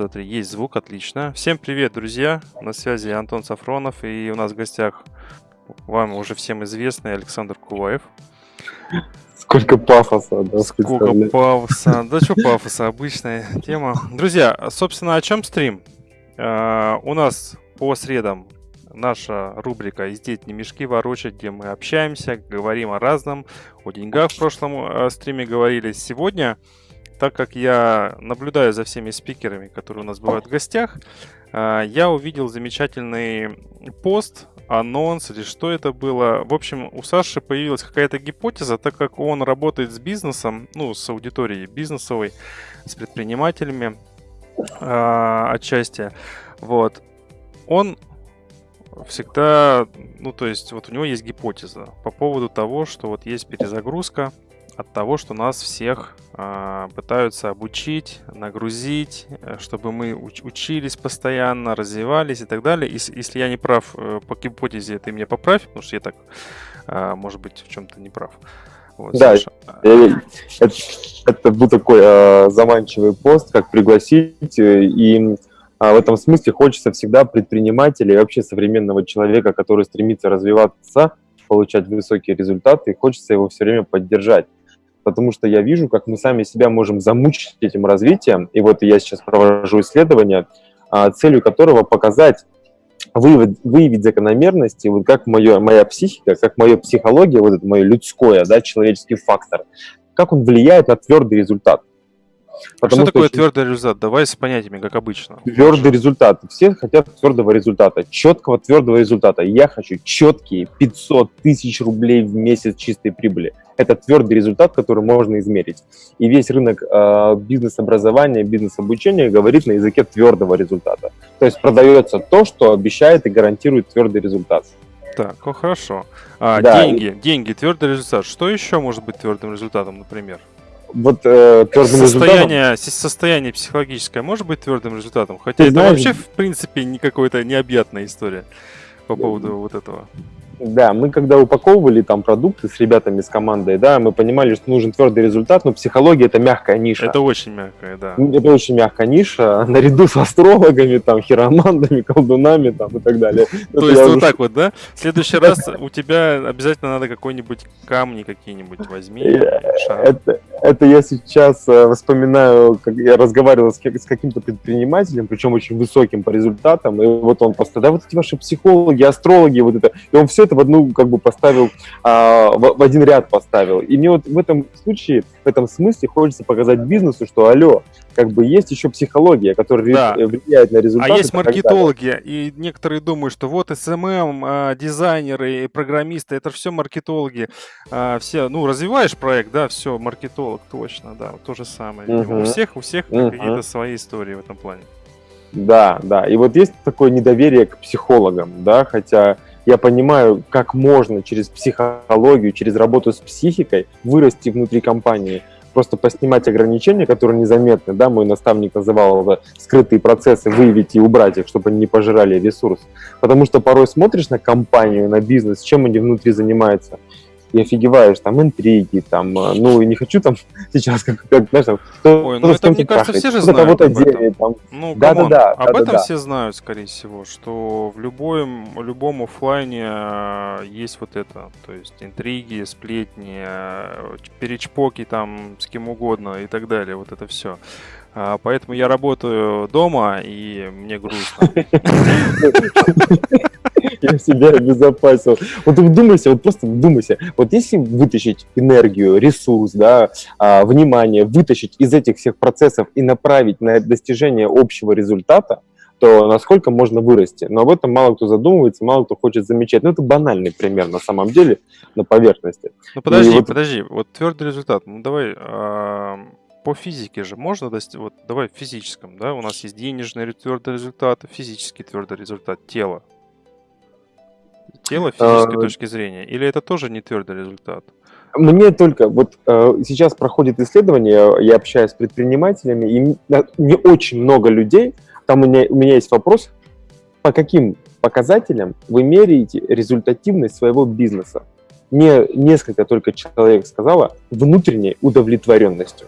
Два, три. Есть звук, отлично. Всем привет, друзья. На связи Антон Сафронов. И у нас в гостях вам уже всем известный Александр Куваев. Сколько пафоса, да? Сколько пафоса. Да что пафоса, обычная тема. Друзья, собственно, о чем стрим? Uh, у нас по средам наша рубрика «Из не мешки ворочать», где мы общаемся, говорим о разном, о деньгах в прошлом э, стриме говорили. Сегодня так как я наблюдаю за всеми спикерами, которые у нас бывают в гостях, а, я увидел замечательный пост, анонс или что это было. В общем, у Саши появилась какая-то гипотеза, так как он работает с бизнесом, ну, с аудиторией бизнесовой, с предпринимателями э, отчасти. Вот. Он всегда, ну, то есть, вот у него есть гипотеза по поводу того, что вот есть перезагрузка, от того, что нас всех э, пытаются обучить, нагрузить, э, чтобы мы уч учились постоянно, развивались и так далее. И, если я не прав э, по гипотезе, ты меня поправь, потому что я так, э, может быть, в чем-то не прав. Вот, да, это, это был такой э, заманчивый пост, как пригласить, э, и в этом смысле хочется всегда предпринимателя и вообще современного человека, который стремится развиваться, получать высокие результаты, и хочется его все время поддержать потому что я вижу, как мы сами себя можем замучить этим развитием. И вот я сейчас провожу исследование, а, целью которого показать, выявить, выявить закономерности, вот как моё, моя психика, как моя психология, вот это мое людское, да, человеческий фактор, как он влияет на твердый результат. Потому что, что такое очень... твердый результат? Давай с понятиями, как обычно. Твердый результат. Все хотят твердого результата, четкого твердого результата. Я хочу четкие 500 тысяч рублей в месяц чистой прибыли. Это твердый результат, который можно измерить. И весь рынок э, бизнес-образования, бизнес-обучения говорит на языке твердого результата. То есть продается то, что обещает и гарантирует твердый результат. Так, ну хорошо. А, да, деньги, и... деньги, твердый результат. Что еще может быть твердым результатом, например? Вот э, твердым состояние, результатом... Состояние психологическое может быть твердым результатом? Хотя Ты это знаешь... вообще, в принципе, не какая-то необъятная история по поводу вот этого. Да, мы когда упаковывали там продукты с ребятами, с командой, да, мы понимали, что нужен твердый результат, но психология это мягкая ниша. Это очень мягкая, да. Это очень мягкая ниша, наряду с астрологами, там, хиромантами, колдунами там и так далее. То есть вот так вот, да? В следующий раз у тебя обязательно надо какой-нибудь камни какие-нибудь возьми. Это, это я сейчас э, вспоминаю, как я разговаривал с, с каким-то предпринимателем, причем очень высоким по результатам, и вот он просто, да, вот эти ваши психологи, астрологи, вот это, и он все это в одну, как бы, поставил, а, в, в один ряд поставил. И мне вот в этом случае, в этом смысле хочется показать бизнесу, что, алло, как бы есть еще психология, которая да. влияет на результаты. А есть маркетологи, и некоторые думают, что вот SMM, а, дизайнеры, программисты, это все маркетологи. А, все, ну, развиваешь проект, да, все, маркетолог, точно, да, то же самое. Угу. У всех, у всех угу. какие-то свои истории в этом плане. Да, да. И вот есть такое недоверие к психологам, да, хотя я понимаю, как можно через психологию, через работу с психикой вырасти внутри компании – просто поснимать ограничения, которые незаметны, да, мой наставник называл это скрытые процессы, выявить и убрать их, чтобы они не пожирали ресурс. Потому что порой смотришь на компанию, на бизнес, чем они внутри занимаются, и офигеваешь, там интриги, там, э, ну, не хочу там сейчас, как, как знаешь, там, кто, Ой, ну это, мне кажется, все же знают об этом. там. Ну, да, да, да, об да, этом да, все знают, скорее всего, что в любом, любом офлайне э, есть вот это, то есть интриги, сплетни, э, перечпоки там с кем угодно и так далее, вот это все. А, поэтому я работаю дома, и мне грустно. Я себя обезопасил. Вот вдумайся, вот просто вдумайся. Вот если вытащить энергию, ресурс, да, а, внимание, вытащить из этих всех процессов и направить на достижение общего результата, то насколько можно вырасти. Но об этом мало кто задумывается, мало кто хочет замечать. Ну, это банальный пример на самом деле, на поверхности. Ну, подожди, вот... подожди. Вот твердый результат. Ну, давай по физике же можно достичь, вот давай в физическом, да, у нас есть денежный твердый результат, физический твердый результат, тело. Тело физической а... точки зрения, или это тоже не твердый результат? Мне только, вот э, сейчас проходит исследование, я общаюсь с предпринимателями, и не очень много людей, там у меня, у меня есть вопрос, по каким показателям вы меряете результативность своего бизнеса? Мне несколько только человек сказала внутренней удовлетворенностью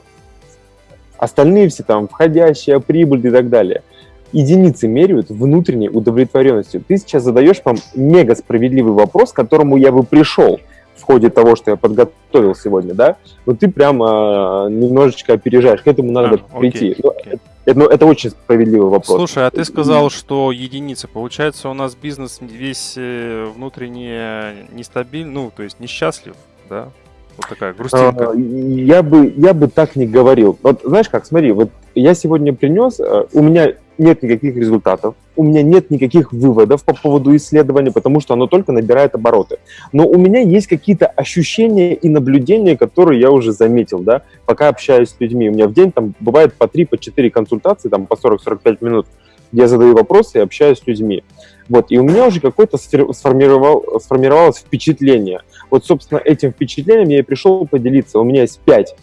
Остальные все там входящая, прибыль и так далее. Единицы меряют внутренней удовлетворенностью. Ты сейчас задаешь вам мега справедливый вопрос, к которому я бы пришел в ходе того, что я подготовил сегодня, да, но ты прям а, немножечко опережаешь, к этому надо а, прийти. Окей, окей. Это, ну, это очень справедливый вопрос. Слушай, а ты сказал, что единицы. Получается, у нас бизнес весь э, внутренне нестабильный, ну, то есть несчастлив, да? Вот такая грустинка. А, я бы, я бы так не говорил. Вот знаешь как, смотри, вот я сегодня принес, э, у меня нет никаких результатов, у меня нет никаких выводов по поводу исследования, потому что оно только набирает обороты. Но у меня есть какие-то ощущения и наблюдения, которые я уже заметил, да, пока общаюсь с людьми. У меня в день там бывает по 3, по 4 консультации, там по 40-45 минут, я задаю вопросы и общаюсь с людьми. Вот, и у меня уже какое-то сформировал, сформировалось впечатление. Вот, собственно, этим впечатлением я и пришел поделиться. У меня есть 5,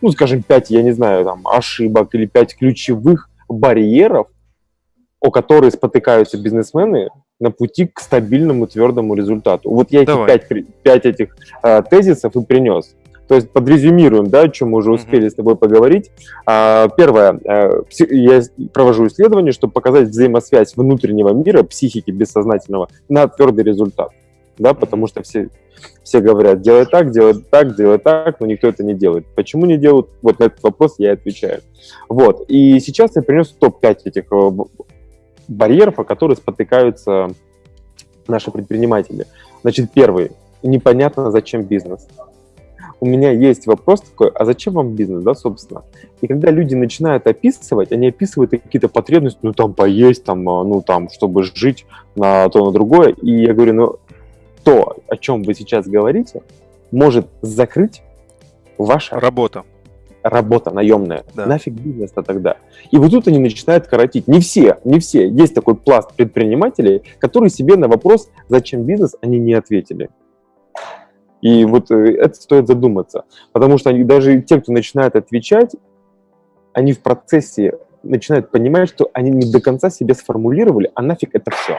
ну, скажем, 5, я не знаю, там, ошибок или 5 ключевых барьеров, о которые спотыкаются бизнесмены на пути к стабильному твердому результату. Вот я эти пять, пять этих э, тезисов и принес. То есть подрезюмируем, да, о чем мы уже успели mm-hmm. с тобой поговорить. А, первое, э, я провожу исследование, чтобы показать взаимосвязь внутреннего мира, психики бессознательного на твердый результат. Да, потому что все, все говорят, делай так, делай так, делай так, но никто это не делает. Почему не делают? Вот на этот вопрос я отвечаю. Вот. И сейчас я принес топ-5 этих э, барьеров, о которых спотыкаются наши предприниматели. Значит, первый. Непонятно, зачем бизнес. У меня есть вопрос такой, а зачем вам бизнес, да, собственно? И когда люди начинают описывать, они описывают какие-то потребности, ну, там, поесть, там, а, ну, там, чтобы жить на то, на другое. И я говорю, ну, то, о чем вы сейчас говорите, может закрыть ваша работа работа наемная. Да. Нафиг бизнес-то тогда? И вот тут они начинают коротить. Не все, не все. Есть такой пласт предпринимателей, которые себе на вопрос, зачем бизнес, они не ответили. И вот э, это стоит задуматься. Потому что они, даже те, кто начинает отвечать, они в процессе начинают понимать, что они не до конца себе сформулировали, а нафиг это все.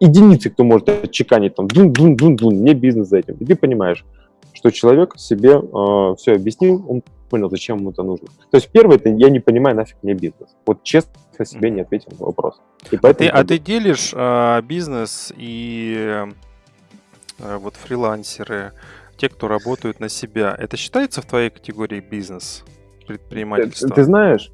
Единицы, кто может отчеканить там, дун-дун-дун-дун, мне бизнес за этим. И ты понимаешь, что человек себе э, все объяснил, он понял, зачем ему это нужно. То есть первое, это я не понимаю, нафиг мне бизнес. Вот честно себе не ответил на вопрос. И а, ты, а ты делишь а, бизнес и а, вот фрилансеры, те, кто работают на себя, это считается в твоей категории бизнес, предпринимательство? Ты, ты знаешь,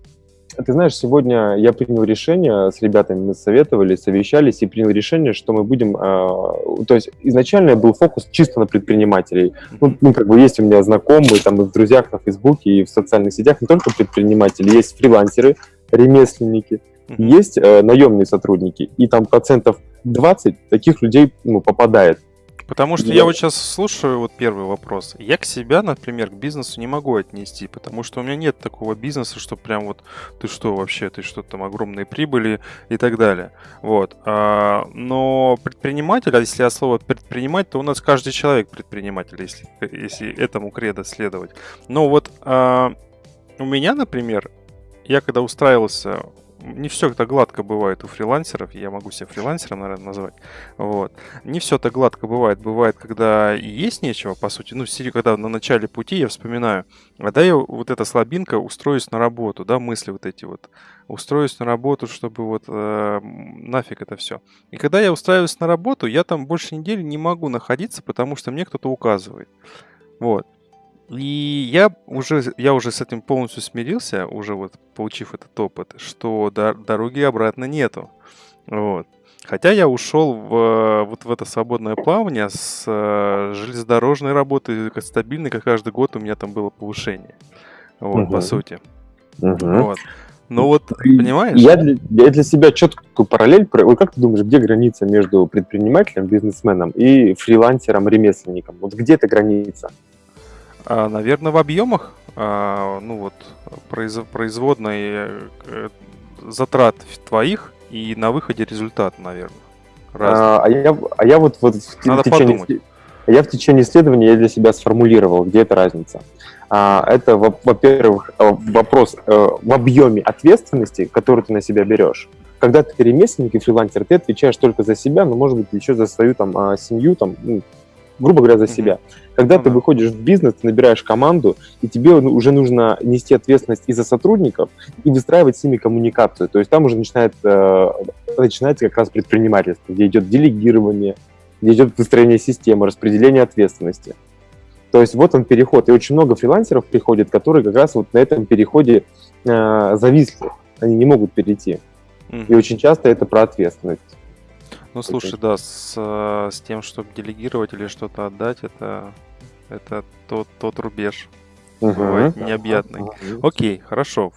ты знаешь, сегодня я принял решение с ребятами, мы советовали, совещались и принял решение, что мы будем... Э, то есть изначально был фокус чисто на предпринимателей. Ну, ну, как бы есть у меня знакомые, там, и в друзьях на Фейсбуке, и в социальных сетях не только предприниматели, есть фрилансеры, ремесленники, есть э, наемные сотрудники, и там процентов 20 таких людей ну, попадает. Потому что я вот сейчас слушаю вот первый вопрос. Я к себя, например, к бизнесу не могу отнести, потому что у меня нет такого бизнеса, что прям вот ты что вообще, ты что там огромные прибыли и так далее. Вот. А, но предприниматель, а если я слово предпринимать, то у нас каждый человек предприниматель, если, если этому кредо следовать. Но вот а, у меня, например, я когда устраивался не все это гладко бывает у фрилансеров, я могу себя фрилансером, наверное, назвать. Вот. Не все так гладко бывает. Бывает, когда есть нечего, по сути. Ну, когда на начале пути я вспоминаю, а да я вот эта слабинка устроюсь на работу, да, мысли вот эти вот. Устроюсь на работу, чтобы вот э, нафиг это все. И когда я устраиваюсь на работу, я там больше недели не могу находиться, потому что мне кто-то указывает. Вот. И я уже, я уже с этим полностью смирился, уже вот получив этот опыт, что дороги обратно нету. Вот. Хотя я ушел в, вот в это свободное плавание с э, железнодорожной работы, стабильной, как каждый год у меня там было повышение. Вот, угу. по сути. Угу. Вот. Ну вот, понимаешь? Я для, я для себя четкую параллель... Вот как ты думаешь, где граница между предпринимателем, бизнесменом и фрилансером, ремесленником? Вот где эта граница? А, наверное, в объемах, а, ну вот, произ, производной э, затрат твоих и на выходе результат, наверное. А, а, я, а я вот, вот в, Надо течение, подумать. я в течение исследования я для себя сформулировал, где эта разница. Это, во-первых, э, вопрос э, в объеме ответственности, которую ты на себя берешь. Когда ты ремесленник и фрилансер, ты отвечаешь только за себя, но, может быть, еще за свою там семью, там, ну, грубо говоря, за себя. Когда Ну ты выходишь в бизнес, ты набираешь команду, и тебе ну, уже нужно нести ответственность и за сотрудников, и выстраивать с ними коммуникацию. То есть там уже начинает, э, начинается как раз предпринимательство, где идет делегирование, где идет выстроение системы, распределение ответственности. То есть вот он переход. И очень много фрилансеров приходит, которые как раз вот на этом переходе э, зависли. Они не могут перейти. Мгм. И очень часто это про ответственность. Ну, слушай, да, с, э, с тем, чтобы делегировать или что-то отдать, это, это тот, тот рубеж. Бывает необъятный. Окей, хорошо.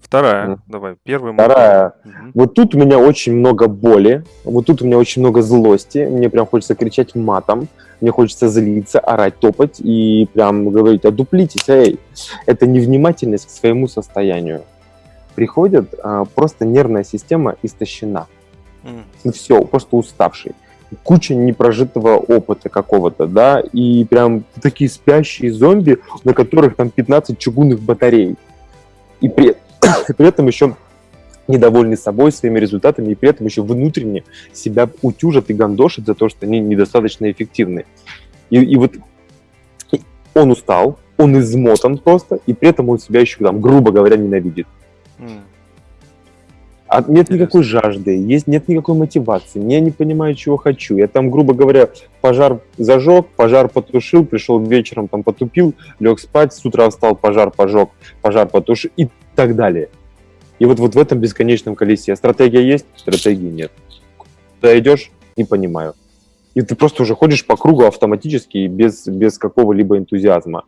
Вторая, Мгм. давай, первый. Вторая. Мгм. Вот тут у меня очень много боли, вот тут у меня очень много злости, мне прям хочется кричать матом, мне хочется злиться, орать, топать и прям говорить, одуплитесь, эй. Это невнимательность к своему состоянию. Приходит а, просто нервная система истощена. М. Ну все, просто уставший. Куча непрожитого опыта какого-то, да, и прям такие спящие зомби, на которых там 15 чугунных батарей. И при, при этом еще недовольны собой, своими результатами, и при этом еще внутренне себя утюжат и гандошат за то, что они недостаточно эффективны. И, и вот и он устал, он измотан просто, и при этом он себя еще, там, грубо говоря, ненавидит. А нет Интересно. никакой жажды, есть, нет никакой мотивации, я не понимаю, чего хочу. Я там, грубо говоря, пожар зажег, пожар потушил, пришел вечером, там потупил, лег спать, с утра встал, пожар пожег, пожар потушил и так далее. И вот, вот в этом бесконечном колесе стратегия есть, стратегии нет. Куда идешь, не понимаю. И ты просто уже ходишь по кругу автоматически, без, без какого-либо энтузиазма.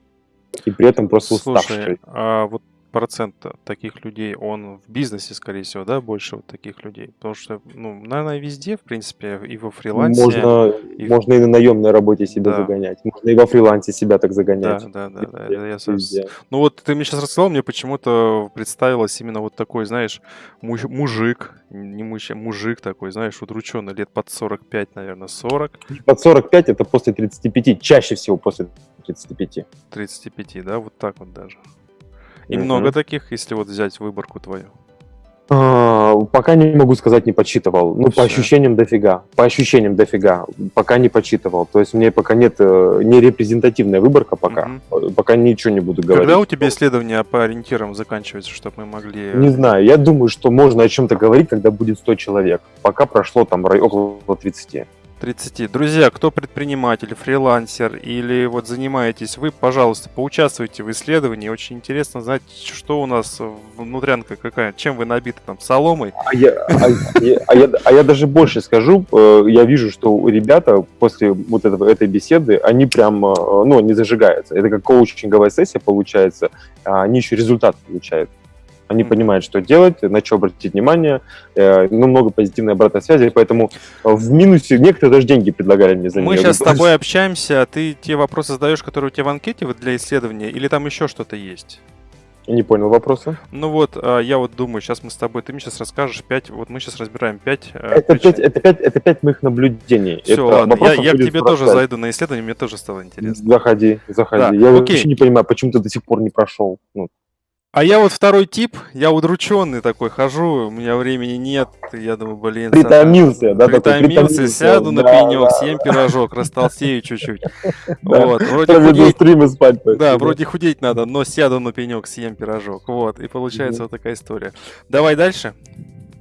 И при этом просто уставший. Слушай, а вот процент таких людей, он в бизнесе, скорее всего, да, больше вот таких людей? Потому что, ну, наверное, везде, в принципе, и во фрилансе. Можно, и- можно и на наемной работе себя Да. загонять. Можно и во фрилансе себя так Да, загонять. да, да, да, Везде, это я везде. Ну вот ты мне сейчас рассказал, мне почему-то представилось именно вот такой, знаешь, муж- мужик, не мужчина, мужик такой, знаешь, удрученный, лет под 45, наверное, 40, Под 45 это после 35, чаще всего после 35. 35, да, вот так вот даже. И много таких, если вот взять выборку твою. А, пока не могу сказать, не подсчитывал. Ну, по ощущениям дофига. По ощущениям дофига. Пока не подсчитывал. То есть мне пока нет э, не репрезентативная выборка пока. Э, Пока ничего не буду говорить. Когда у тебя исследование по ориентирам заканчивается, чтобы мы могли... Не знаю. Я думаю, что можно о чем-то говорить, когда будет 100 человек. Пока прошло там около 30. 30. Друзья, кто предприниматель, фрилансер или вот занимаетесь вы, пожалуйста, поучаствуйте в исследовании. Очень интересно знать, что у нас внутрянка какая, чем вы набиты там, соломой. А я, а, а а даже больше скажу, э, я вижу, что ребята после вот этой беседы, они прям, э, ну, не зажигаются. Это как коучинговая сессия получается, они еще результат получают. Они понимают, что делать, на что обратить внимание, э, ну, много позитивной обратной связи, поэтому э, в минусе некоторые даже деньги предлагали мне за Мы нее. сейчас с тобой общаемся, а ты те вопросы задаешь, которые у тебя в анкете вот для исследования, или там еще что-то есть? Не понял вопроса. Ну вот, а, я вот думаю, сейчас мы с тобой, ты мне сейчас расскажешь пять, вот мы сейчас разбираем пять Это пять, это, пять, это пять моих наблюдений. Все, Это ладно, я, я к тебе тоже 45. зайду на исследование, мне тоже стало интересно. Заходи, заходи. Да, я окей. вообще не понимаю, почему ты до сих пор не прошел. Ну, А я вот второй тип, я удрученный такой хожу, у меня времени нет, я думаю, блин... Притомился, да, Притомился, притомился, сяду на да, пенек, да. съем пирожок, растолстею чуть-чуть. Да. Вот, вроде худеть, спать. да, вроде худеть надо, но сяду на пенек, съем пирожок. Вот, и получается вот такая история. Давай дальше.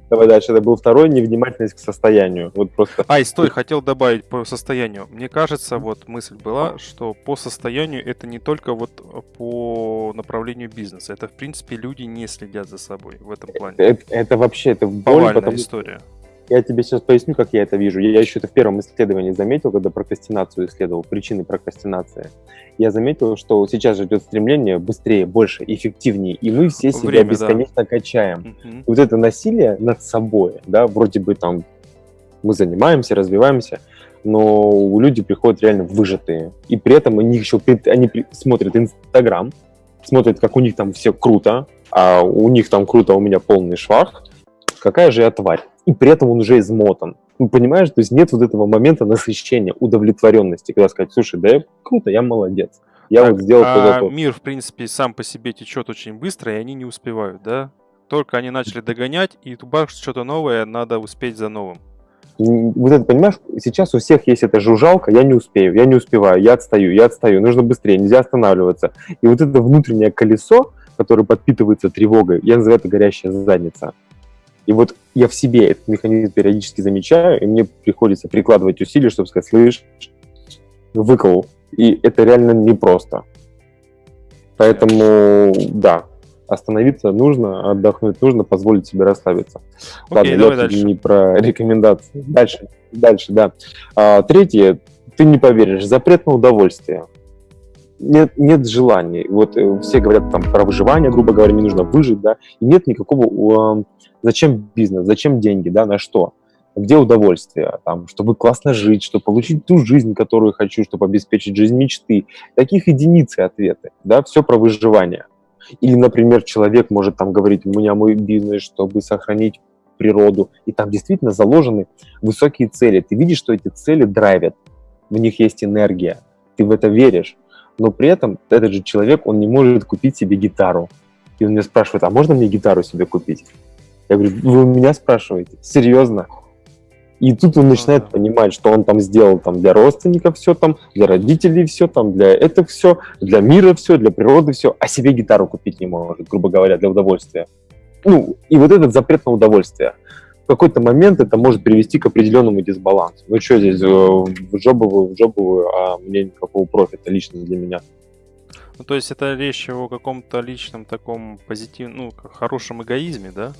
Давай дальше. Это был второй невнимательность к состоянию. Вот просто. Ай, стой, хотел добавить по состоянию. Мне кажется, вот мысль была, что по состоянию это не только вот по направлению бизнеса. Это, в принципе, люди не следят за собой в этом плане. Это, это вообще это боль, потому история. Я тебе сейчас поясню, как я это вижу. Я еще это в первом исследовании заметил, когда прокрастинацию исследовал, причины прокрастинации. Я заметил, что сейчас же идет стремление быстрее, больше, эффективнее, и мы все себя Время, да. бесконечно качаем. Мгм. вот это насилие над собой, да, вроде бы там мы занимаемся, развиваемся, но у люди приходят реально выжатые. И при этом они еще при- они смотрят Инстаграм, смотрят, как у них там все круто, а у них там круто, а у меня полный швах. Какая же я тварь? И при этом он уже измотан. Ну, понимаешь, то есть нет вот этого момента насыщения, удовлетворенности, когда сказать, слушай, да я круто, я молодец. Я Так, вот сделал а то. мир, в принципе, сам по себе течет очень быстро, и они не успевают, да? Только они начали догонять, и тубах что-то новое, надо успеть за новым. Вот это, понимаешь, сейчас у всех есть эта жужжалка, я не успею, я не успеваю, я отстаю, я отстаю, нужно быстрее, нельзя останавливаться. И вот это внутреннее колесо, которое подпитывается тревогой, я называю это горящая задница. И вот я в себе этот механизм периодически замечаю, и мне приходится прикладывать усилия, чтобы сказать, слышь, выкол. И это реально непросто. Поэтому, да, остановиться нужно, отдохнуть нужно, позволить себе расслабиться. Окей, Ладно, давай дальше. не про рекомендации. Дальше, дальше, да. А, третье, ты не поверишь, запрет на удовольствие. Нет, нет желаний. Вот э, все говорят там про выживание, грубо говоря, мне нужно выжить, да, и нет никакого... зачем бизнес, зачем деньги, да, на что? Где удовольствие? Там, чтобы классно жить, чтобы получить ту жизнь, которую хочу, чтобы обеспечить жизнь мечты. Таких единицы ответы, да, все про выживание. Или, например, человек может там говорить, у меня мой бизнес, чтобы сохранить природу, и там действительно заложены высокие цели. Ты видишь, что эти цели драйвят, в них есть энергия, ты в это веришь, но при этом этот же человек, он не может купить себе гитару. И он меня спрашивает, а можно мне гитару себе купить? Я говорю, вы у меня спрашиваете? Серьезно? И тут он начинает Ага. понимать, что он там сделал там для родственников все там, для родителей все там, для этого все, для мира все, для природы все, а себе гитару купить не может, грубо говоря, для удовольствия. Ну, и вот этот запрет на удовольствие. В какой-то момент это может привести к определенному дисбалансу. Ну что здесь, э, в джобовую, в джобовую, а мне никакого профита лично для меня. Ну, то есть это речь о каком-то личном таком позитивном, ну, хорошем эгоизме, да?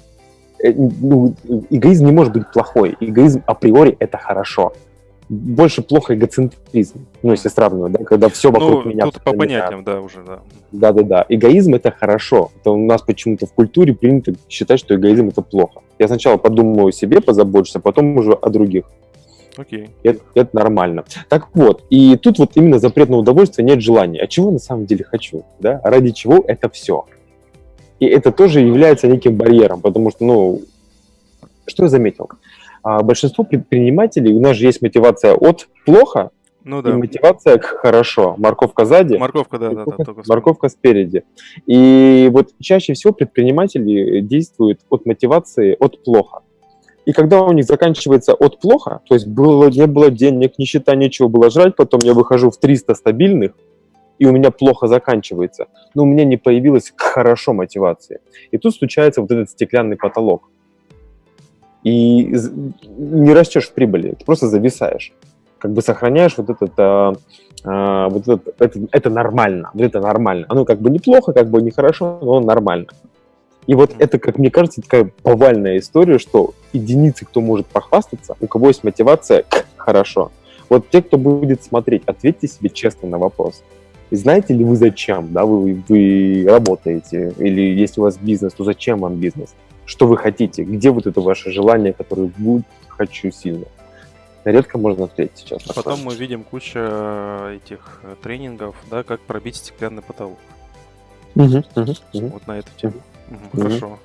Э, ну, эгоизм не может быть плохой. Эгоизм априори это хорошо. Больше плохо эгоцентризм, ну, если сравнивать, да, когда все вокруг ну, меня. тут по понятиям, да, уже, да. Да-да-да. Эгоизм это хорошо. Это у нас почему-то в культуре принято считать, что эгоизм это плохо. Я сначала подумаю о себе, позабочусь, а потом уже о других. Окей. Это, это нормально. Так вот, и тут вот именно запрет на удовольствие, нет желания. А чего на самом деле хочу? Да? Ради чего это все? И это тоже является неким барьером, потому что, ну, что я заметил? А, большинство предпринимателей, у нас же есть мотивация от плохо Ну и да. мотивация к хорошо. Морковка сзади, Морковка, да, да, да. морковка, морковка спереди. И вот чаще всего предприниматели действуют от мотивации от плохо. И когда у них заканчивается от плохо, то есть было, не было денег, нищета, нечего было жрать, потом я выхожу в 300 стабильных, и у меня плохо заканчивается, но у меня не появилась хорошо мотивации. И тут случается вот этот стеклянный потолок. И не растешь в прибыли, ты просто зависаешь. Как бы сохраняешь вот этот, а, а, вот этот, это, это нормально, вот это нормально. Оно как бы неплохо, как бы нехорошо, но нормально. И вот это, как мне кажется, такая повальная история, что единицы, кто может похвастаться, у кого есть мотивация хорошо. Вот те, кто будет смотреть, ответьте себе честно на вопрос. Знаете ли вы зачем, да, вы, вы работаете, или если у вас бизнес, то зачем вам бизнес? Что вы хотите? Где вот это ваше желание, которое будет «хочу сильно»? Редко можно ответить сейчас. Потом такое. мы видим кучу э, этих э, тренингов, да, как пробить стеклянный потолок. Мгм, мгм, мгм. Вот на эту тему. Мгм, Мгм. Хорошо.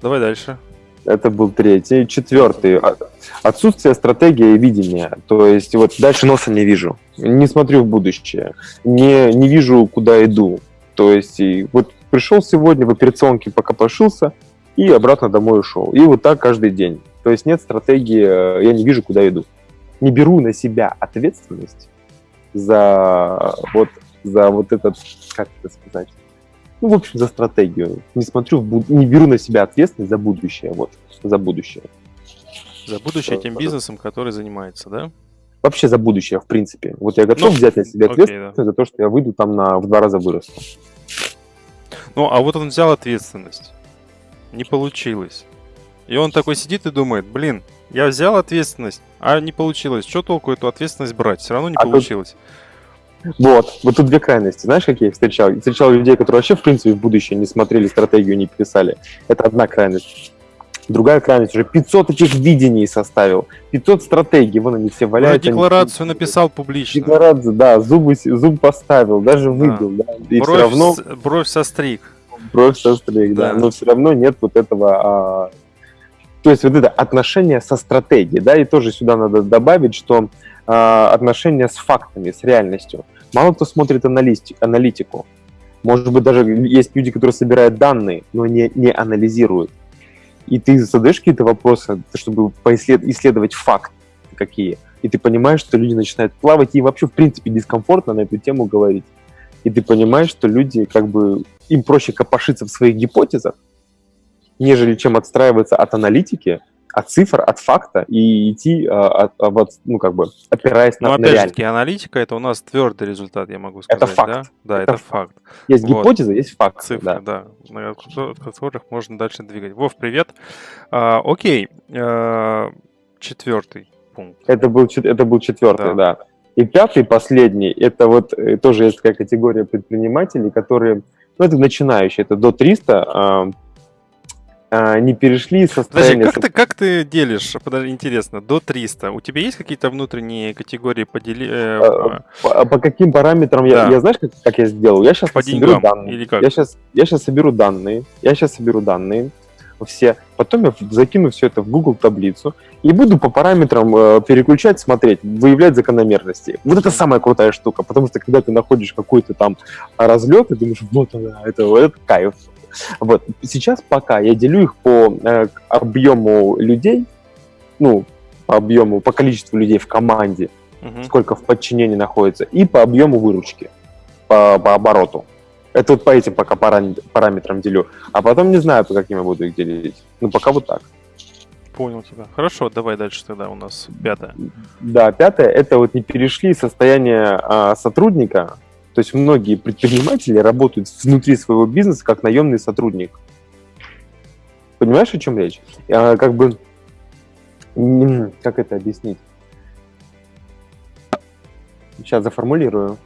Давай дальше. Это был третий. Четвертый. А- Отсутствие стратегии и видения. То есть вот дальше носа не вижу. Не смотрю в будущее. Не, не вижу, куда иду. То есть и вот пришел сегодня в операционке, пока пошился, и обратно домой ушел. И вот так каждый день. То есть нет стратегии, э, я не вижу, куда иду. Не беру на себя ответственность за вот, за вот этот, как это сказать, ну, в общем, за стратегию. Не смотрю, в буд- не беру на себя ответственность за будущее, вот, за будущее. За будущее Что, тем пожалуйста. бизнесом, который занимается, да? Вообще за будущее, в принципе. Вот я готов Ну, взять на себя окей, ответственность за то, что я выйду там на, в два раза вырасту. Ну, а вот он взял ответственность. Не получилось. И он такой сидит и думает, блин, я взял ответственность, а не получилось. Что толку эту ответственность брать? Все равно не А тут- получилось. Вот, вот тут две крайности. Знаешь, какие я встречал? Я встречал людей, которые вообще, в принципе, в будущее не смотрели, стратегию не писали. Это одна крайность. Другая крайность уже 500 этих видений составил, 500 стратегий, вон они все Уже валяются. они- декларацию написал публично. Декларацию, да, зубы, зуб поставил, даже выбил, да, и все Бровь, равно с- бровь состриг. бровь состриг, да, Да. но все равно нет вот этого, а, то есть вот это отношение со стратегией, да, и тоже сюда надо добавить, что а, отношение с фактами, с реальностью. Мало кто смотрит аналитику. Может быть, даже есть люди, которые собирают данные, но не, не анализируют. И ты задаешь какие-то вопросы, чтобы поислед- исследовать факт. никакие. И ты понимаешь, что люди начинают плавать, и вообще, в принципе, дискомфортно на эту тему говорить. И ты понимаешь, что люди, как бы, им проще копошиться в своих гипотезах, нежели чем отстраиваться от аналитики, от цифр, от факта и идти, а, от, от, ну, как бы, опираясь на, Но на опять же таки, аналитика это у нас твердый результат, я могу сказать. Это факт. Да, да Это это, факт. Есть Вот. гипотеза, есть факт. Цифры, да. да, ко- которых можно дальше двигать. Вов, привет. А, окей, а, четвертый пункт. Это был, это был четвертый, да. И пятый, последний, это вот э, тоже есть такая категория предпринимателей, которые, ну, это начинающие, это до 300, а, а, не перешли из Подожди, как ты, как ты делишь, подожди, интересно, до 300? У тебя есть какие-то внутренние категории подели... э, А, По, по каким параметрам я, Да. я знаешь, как, как я сделал? Я сейчас По соберу деньгам данные. или как? Я сейчас, я сейчас соберу данные. Я сейчас соберу данные все. Потом я закину все это в Google таблицу и буду по параметрам э, переключать, смотреть, выявлять закономерности. Вот это самая крутая штука, потому что когда ты находишь какой-то там разлет, ты думаешь, вот она, это, это кайф. Вот. Сейчас пока я делю их по э, объему людей, ну, по объему, по количеству людей в команде, мгм. сколько в подчинении находится, и по объему выручки, по, по обороту. Это вот по этим пока парам- параметрам делю. А потом не знаю, по каким я буду их делить. Ну, пока вот так. Понял тебя. Хорошо, давай дальше тогда у нас пятое. Да, пятое, это вот не перешли состояние а, сотрудника. То есть многие предприниматели работают внутри своего бизнеса как наемный сотрудник. Понимаешь, о чем речь? А, как бы, как это объяснить? Сейчас заформулирую.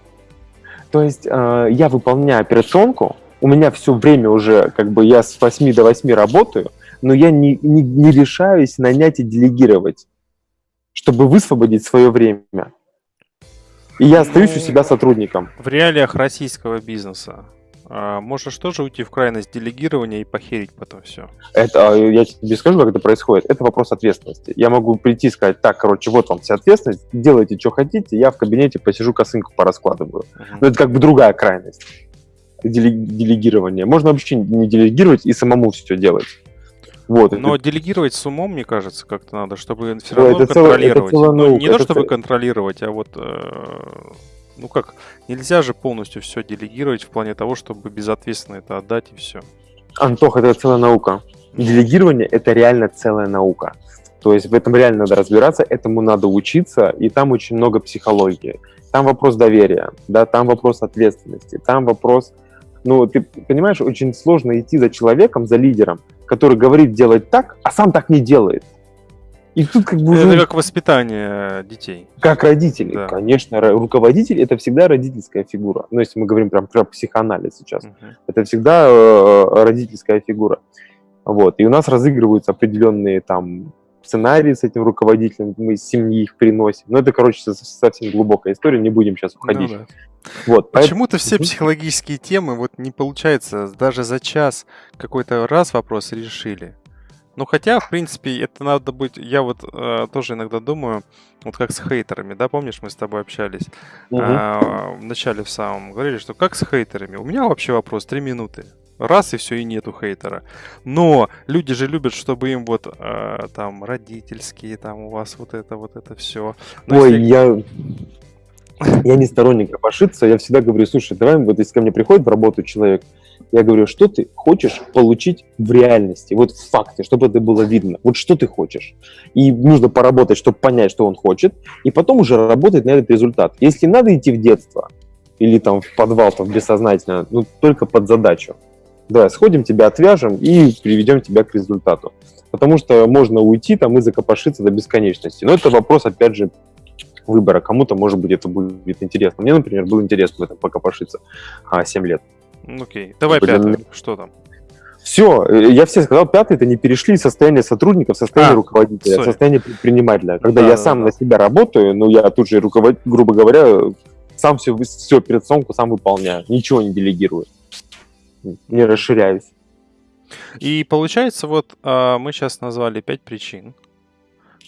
То есть э, я выполняю операционку, у меня все время уже, как бы я с 8 до 8 работаю, но я не, не, не решаюсь нанять и делегировать, чтобы высвободить свое время. И я остаюсь у Ну, себя сотрудником. В реалиях российского бизнеса а, можешь тоже уйти в крайность делегирования и похерить потом все. Это, а, я тебе скажу, как это происходит. Это вопрос ответственности. Я могу прийти и сказать, так, короче, вот вам вся ответственность, делайте, что хотите, я в кабинете посижу, косынку пораскладываю. Но это как бы другая крайность. Деле- делегирование. Можно вообще не делегировать и самому все делать. Вот. Но это- делегировать с умом, мне кажется, как-то надо, чтобы все Да, равно это целая- это контролировать. целая Ну, наука, не то, это чтобы цел- контролировать, а вот, э, ну как, нельзя же полностью все делегировать в плане того, чтобы безответственно это отдать и все. Антох, это целая наука. Делегирование – это реально целая наука. То есть в этом реально надо разбираться, этому надо учиться, и там очень много психологии. Там вопрос доверия, да, там вопрос ответственности, там вопрос... Ну, ты понимаешь, очень сложно идти за человеком, за лидером, который говорит делать так, а сам так не делает. И тут как бы уже Это как воспитание детей. как родители. Да. Конечно, руководитель – это всегда родительская фигура. Ну, если мы говорим прям про психоанализ сейчас Мгм. это всегда э, родительская фигура. Вот. И у нас разыгрываются определенные там сценарии с этим руководителем, мы из семьи их приносим. Но это, короче, со- совсем глубокая история, не будем сейчас Ну уходить. да. Вот. поэт- Почему-то все Мгм. психологические темы вот не получается даже за час какой-то раз вопрос решили. Ну хотя, в принципе, это надо быть. Я вот э, тоже иногда думаю, вот как с хейтерами, да, помнишь, мы с тобой общались Мгм. а, в начале в самом говорили, что как с хейтерами. У меня вообще вопрос три минуты. Раз и все, и нету хейтера. Но люди же любят, чтобы им вот э, там родительские, там у вас вот это, вот это все. Ой, я, я не сторонник копошиться, я всегда говорю, слушай, давай, вот если ко мне приходит в работу человек, я говорю, что ты хочешь получить в реальности, вот в факте, чтобы это было видно, вот что ты хочешь. И нужно поработать, чтобы понять, что он хочет, и потом уже работать на этот результат. Если надо идти в детство или там в подвал, там, бессознательно, ну, только под задачу. Давай, сходим, тебя отвяжем и приведем тебя к результату. Потому что можно уйти там и закопошиться до бесконечности. Но это вопрос, опять же, выбора. Кому-то, может быть, это будет интересно. Мне, например, было интересно в этом покопошиться а, 7 лет. Окей, давай Блин, пятое. Что там? Все, я все сказал, пятый, это не перешли из состояния сотрудника в состояние А, руководителя, в sorry. состояние предпринимателя. Когда Да, я да, сам да. на себя работаю, ну, я тут же, руковод... грубо говоря, сам все, всю операционку сам выполняю, ничего не делегирую, не расширяюсь. И получается, вот а, мы сейчас назвали пять причин.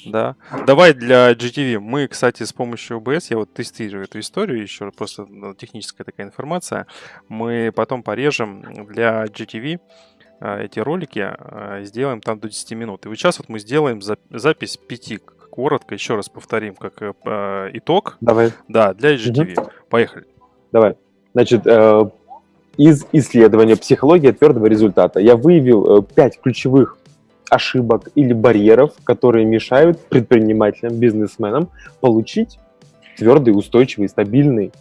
Да. Давай для GTV. Мы, кстати, с помощью OBS, я вот тестирую эту историю еще, просто ну, техническая такая информация. Мы потом порежем для GTV а, эти ролики, а, сделаем там до 10 минут. И вот сейчас вот мы сделаем за- запись 5 коротко еще раз повторим, как э, э, итог. Давай. Да, для IGTV. Угу. Поехали. Давай. Значит, э, из исследования психологии твердого результата я выявил э, пять ключевых ошибок или барьеров, которые мешают предпринимателям, бизнесменам получить твердый, устойчивый, стабильный,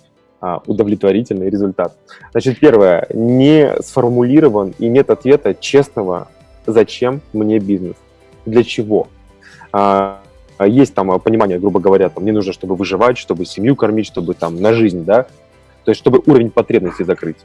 а, удовлетворительный результат. Значит, первое, не сформулирован и нет ответа честного, зачем мне бизнес, для чего. А, есть там понимание, грубо говоря, там, мне нужно, чтобы выживать, чтобы семью кормить, чтобы там на жизнь, да, то есть чтобы уровень потребностей закрыть.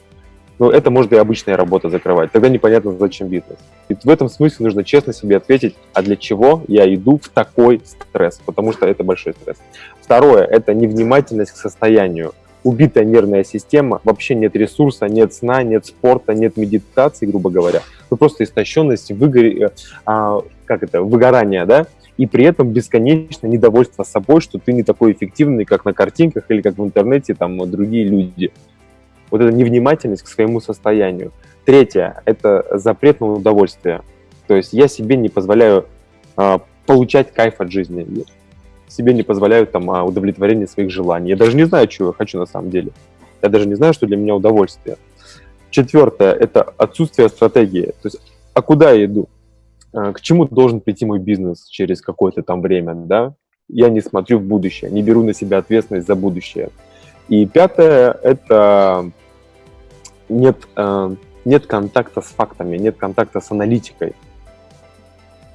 Но это может и обычная работа закрывать. Тогда непонятно, зачем бизнес. И в этом смысле нужно честно себе ответить, а для чего я иду в такой стресс, потому что это большой стресс. Второе – это невнимательность к состоянию. Убитая нервная система, вообще нет ресурса, нет сна, нет спорта, нет медитации, грубо говоря. Ну, просто истощенность, выгоре, э, а, как это, выгорание, да? и при этом бесконечно недовольство собой, что ты не такой эффективный, как на картинках или как в интернете там другие люди. Вот эта невнимательность к своему состоянию. Третье – это запрет на удовольствие. То есть я себе не позволяю а, получать кайф от жизни. Себе не позволяю там а, удовлетворение своих желаний. Я даже не знаю, чего я хочу на самом деле. Я даже не знаю, что для меня удовольствие. Четвертое – это отсутствие стратегии. То есть, а куда я иду? А, к чему должен прийти мой бизнес через какое-то там время, да? Я не смотрю в будущее, не беру на себя ответственность за будущее. И пятое – это нет, э, нет контакта с фактами, нет контакта с аналитикой.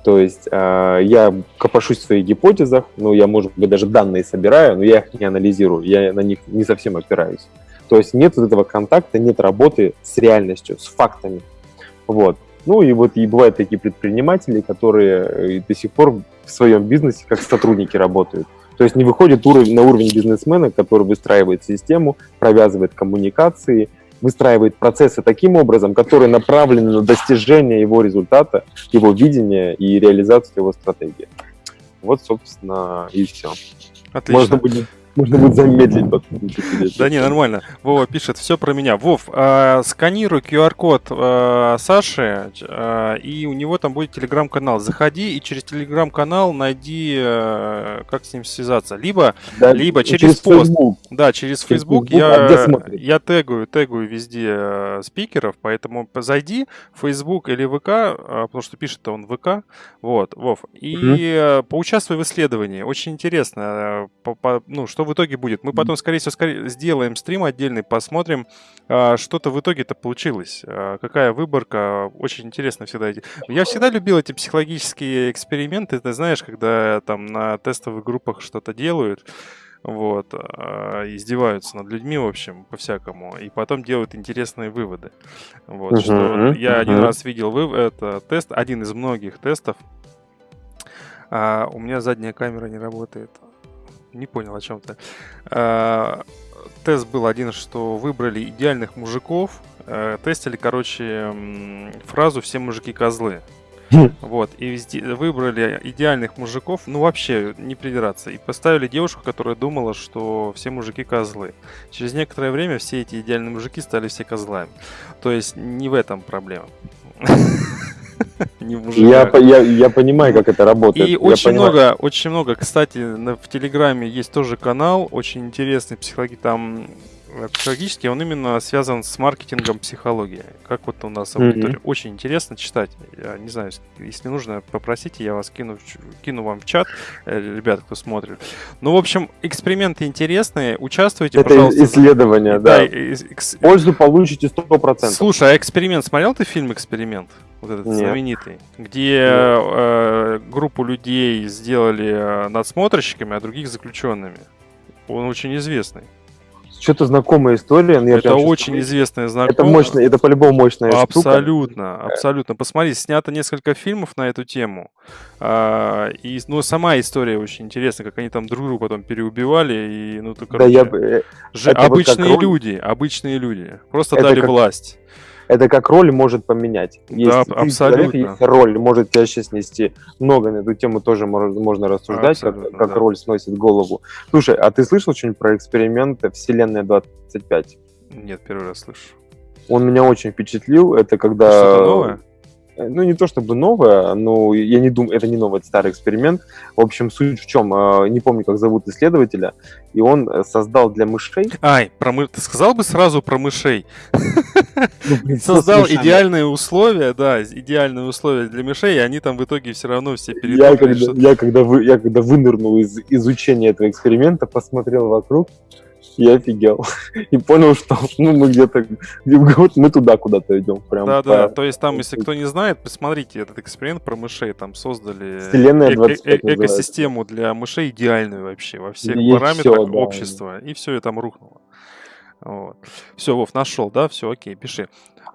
То есть э, я копошусь в своих гипотезах, ну, я, может быть, даже данные собираю, но я их не анализирую, я на них не совсем опираюсь. То есть нет вот этого контакта, нет работы с реальностью, с фактами. Вот. Ну и вот и бывают такие предприниматели, которые э, до сих пор в своем бизнесе как сотрудники работают. То есть не выходит уровень, на уровень бизнесмена, который выстраивает систему, провязывает коммуникации, выстраивает процессы таким образом, которые направлены на достижение его результата, его видения и реализацию его стратегии. Вот, собственно, и все. Отлично. Можно будет можно будет замедлить. Да не, нормально. Вова пишет, все про меня. Вов, э, сканируй QR-код э, Саши, э, и у него там будет телеграм-канал. Заходи и через телеграм-канал найди, как с ним связаться. Либо, да, либо через, через пост. Facebook. Да, через Facebook, Facebook я, а я тегаю, тегаю везде спикеров, поэтому зайди в Facebook или ВК, потому что пишет он ВК. Вот, Вов. И угу. поучаствуй в исследовании. Очень интересно, по, по, ну, что в итоге будет. Мы потом, скорее всего, скорее сделаем стрим отдельный, посмотрим, а, что-то в итоге-то получилось. А, какая выборка. Очень интересно всегда. Я всегда любил эти психологические эксперименты. Ты знаешь, когда там на тестовых группах что-то делают, вот, а, издеваются над людьми, в общем, по-всякому, и потом делают интересные выводы. Вот, uh-huh, что я uh-huh. один раз видел выв- это тест, один из многих тестов. А, у меня задняя камера не работает не понял о чем то а, тест был один, что выбрали идеальных мужиков. А, тестили, короче, фразу «все мужики козлы». Вот, и везде выбрали идеальных мужиков, ну вообще не придираться, и поставили девушку, которая думала, что все мужики козлы. Через некоторое время все эти идеальные мужики стали все козлами. То есть не в этом проблема. не в я, я, я понимаю, как это работает. И я очень понимаю. много, очень много, кстати, в Телеграме есть тоже канал, очень интересный психологи, там психологический, он именно связан с маркетингом психологии. Как вот у нас аудитория. Mm-hmm. Очень интересно читать. Я не знаю, если нужно, попросите, я вас кину, кину вам в чат, э, ребят, кто смотрит. Ну, в общем, эксперименты интересные, участвуйте, Это пожалуйста. исследование, да. да. Экс... Пользу получите 100%. Слушай, а эксперимент, смотрел ты фильм «Эксперимент»? вот этот Нет. знаменитый, где э, группу людей сделали э, надсмотрщиками, а других заключенными. Он очень известный. Что-то знакомая история. Но это очень известная знакомая. Это мощно, это по-любому мощная Абсолютно, штука. абсолютно. Посмотри, снято несколько фильмов на эту тему. А, и, ну, сама история очень интересная, как они там друг друга потом переубивали. И, ну, то, короче, да, я... Ж... обычные вот люди, обычные люди. Просто это дали как... власть это как роль может поменять. Есть, да, абсолютно. Есть роль может тебя сейчас нести много на эту тему тоже можно рассуждать, как, как да. роль сносит голову. Слушай, а ты слышал что-нибудь про эксперимент Вселенная 25? Нет, первый раз слышу. Он меня очень впечатлил. Это когда... Что-то новое? ну, не то чтобы новое, но я не думаю, это не новый, это старый эксперимент. В общем, суть в чем, э, не помню, как зовут исследователя, и он э, создал для мышей... Ай, про мы... ты сказал бы сразу про мышей. Ну, создал идеальные условия, да, идеальные условия для мышей, и они там в итоге все равно все передумали. Я когда вынырнул из изучения этого эксперимента, посмотрел вокруг, я офигел. И понял, что ну, мы где-то, вот мы туда куда-то идем. Прям да, по... да, то есть там, если кто не знает, посмотрите этот эксперимент про мышей, там создали Вселенная 20 э- э- экосистему для мышей идеальную вообще во всех Есть параметрах все, да. общества, и все это там рухнуло. Вот. Все, Вов, нашел, да? Все, окей, пиши.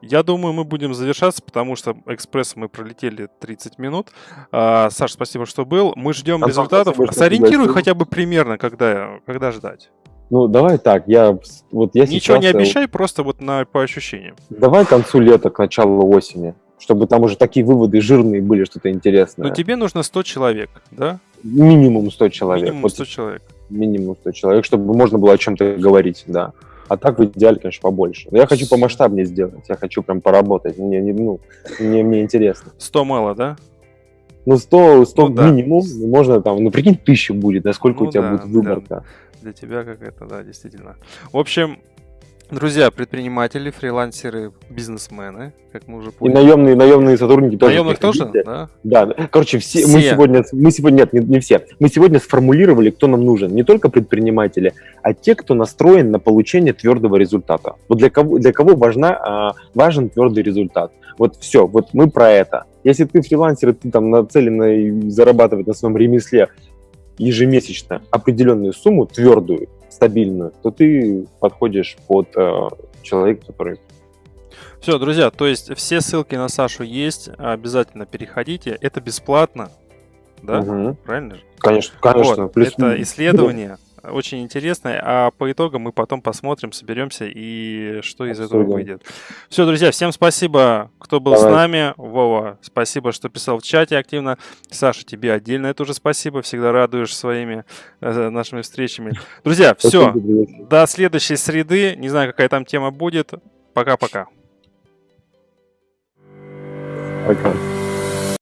Я думаю, мы будем завершаться, потому что экспресс мы пролетели 30 минут. А, Саш, спасибо, что был. Мы ждем Антон, результатов. Спасибо, Сориентируй хотя бы примерно, когда, когда ждать. Ну, давай так, я вот я Ничего сейчас... не э, обещай, просто вот на, по ощущениям. Давай к концу лета, к началу осени, чтобы там уже такие выводы жирные были, что-то интересное. Но тебе нужно 100 человек, да? Минимум 100 человек. Минимум 100 вот, человек. Минимум 100 человек, чтобы можно было о чем-то говорить, да. А так в идеале, конечно, побольше. Но я хочу помасштабнее сделать, я хочу прям поработать, мне, не, ну, мне, мне интересно. 100 мало, да? Ну, 100, 100 ну, минимум, да. можно там, ну, прикинь, тысячу будет, насколько ну, у тебя да, будет выборка. Да для тебя какая-то, да, действительно. В общем, Друзья, предприниматели, фрилансеры, бизнесмены, как мы уже поняли. И наемные, наемные сотрудники тоже. Наемных тоже, да? Да, короче, все, все. мы сегодня, мы сегодня, нет, не, не все, мы сегодня сформулировали, кто нам нужен. Не только предприниматели, а те, кто настроен на получение твердого результата. Вот для кого, для кого важна, а, важен твердый результат. Вот все, вот мы про это. Если ты фрилансер, и ты там нацелен зарабатывать на своем ремесле ежемесячно определенную сумму, твердую, стабильную, то ты подходишь под э, человека, который... Все, друзья, то есть все ссылки на Сашу есть, обязательно переходите, это бесплатно, да? Угу. Правильно же? Конечно, конечно. Вот, это исследование, очень интересное. А по итогам мы потом посмотрим, соберемся и что из Абсолютно. этого выйдет. Все, друзья, всем спасибо, кто был Давай. с нами. Вова, спасибо, что писал в чате активно. Саша, тебе отдельно это уже спасибо. Всегда радуешь своими э, нашими встречами. Друзья, все. До следующей среды. Не знаю, какая там тема будет. Пока-пока. Пока. -пока. Пока.